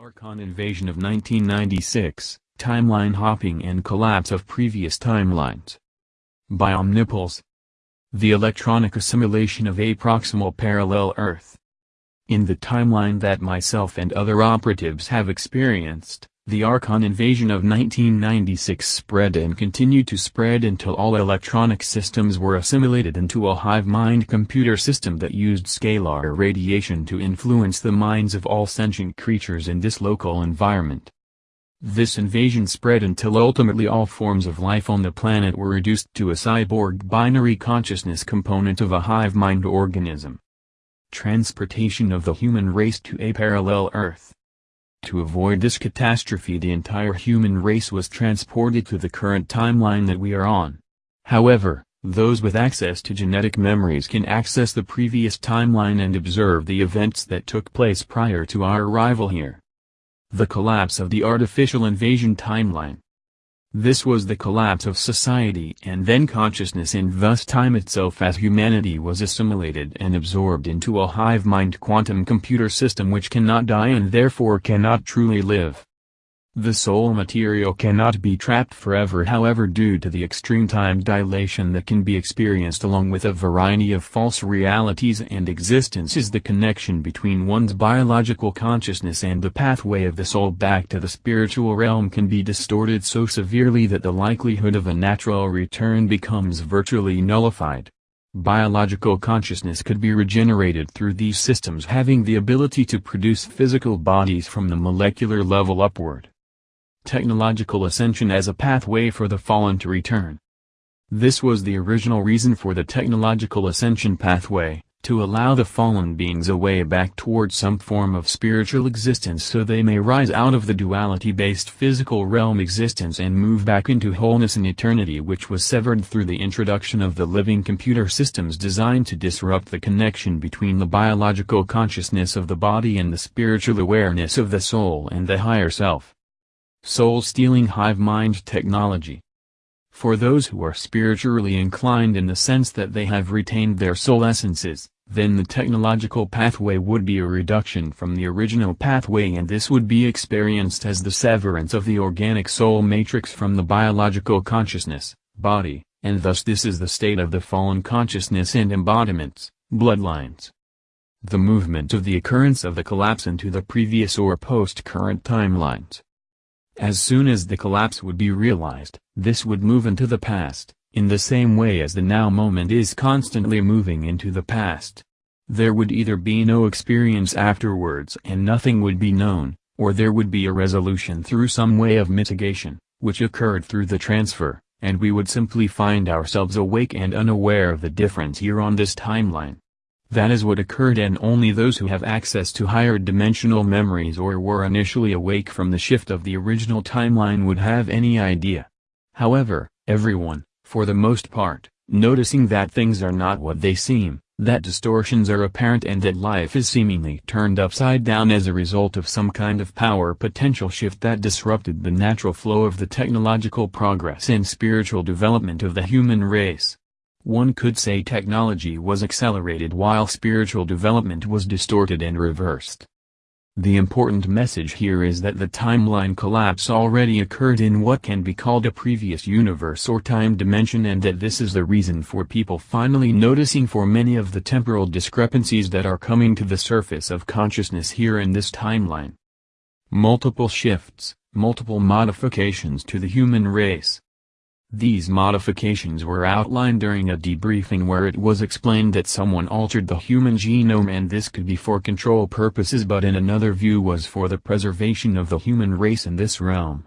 Archon invasion of 1996, timeline hopping and collapse of previous timelines. By Omnipulse. The electronic assimilation of a proximal parallel Earth. In the timeline that myself and other operatives have experienced, the Archon invasion of 1996 spread and continued to spread until all electronic systems were assimilated into a hive mind computer system that used scalar radiation to influence the minds of all sentient creatures in this local environment. This invasion spread until ultimately all forms of life on the planet were reduced to a cyborg binary consciousness component of a hive mind organism. Transportation of the human race to a parallel Earth to avoid this catastrophe the entire human race was transported to the current timeline that we are on. However, those with access to genetic memories can access the previous timeline and observe the events that took place prior to our arrival here. The collapse of the artificial invasion timeline this was the collapse of society and then consciousness and thus time itself as humanity was assimilated and absorbed into a hive mind quantum computer system which cannot die and therefore cannot truly live. The soul material cannot be trapped forever however due to the extreme time dilation that can be experienced along with a variety of false realities and existences the connection between one's biological consciousness and the pathway of the soul back to the spiritual realm can be distorted so severely that the likelihood of a natural return becomes virtually nullified. Biological consciousness could be regenerated through these systems having the ability to produce physical bodies from the molecular level upward technological ascension as a pathway for the fallen to return. This was the original reason for the technological ascension pathway, to allow the fallen beings a way back towards some form of spiritual existence so they may rise out of the duality-based physical realm existence and move back into wholeness and eternity which was severed through the introduction of the living computer systems designed to disrupt the connection between the biological consciousness of the body and the spiritual awareness of the soul and the higher self soul-stealing hive mind technology. For those who are spiritually inclined in the sense that they have retained their soul essences, then the technological pathway would be a reduction from the original pathway and this would be experienced as the severance of the organic soul matrix from the biological consciousness, body, and thus this is the state of the fallen consciousness and embodiments, bloodlines. The movement of the occurrence of the collapse into the previous or post-current timelines. As soon as the collapse would be realized, this would move into the past, in the same way as the now moment is constantly moving into the past. There would either be no experience afterwards and nothing would be known, or there would be a resolution through some way of mitigation, which occurred through the transfer, and we would simply find ourselves awake and unaware of the difference here on this timeline. That is what occurred and only those who have access to higher dimensional memories or were initially awake from the shift of the original timeline would have any idea. However, everyone, for the most part, noticing that things are not what they seem, that distortions are apparent and that life is seemingly turned upside down as a result of some kind of power potential shift that disrupted the natural flow of the technological progress and spiritual development of the human race. One could say technology was accelerated while spiritual development was distorted and reversed. The important message here is that the timeline collapse already occurred in what can be called a previous universe or time dimension and that this is the reason for people finally noticing for many of the temporal discrepancies that are coming to the surface of consciousness here in this timeline. Multiple shifts, multiple modifications to the human race, these modifications were outlined during a debriefing where it was explained that someone altered the human genome and this could be for control purposes but in another view was for the preservation of the human race in this realm.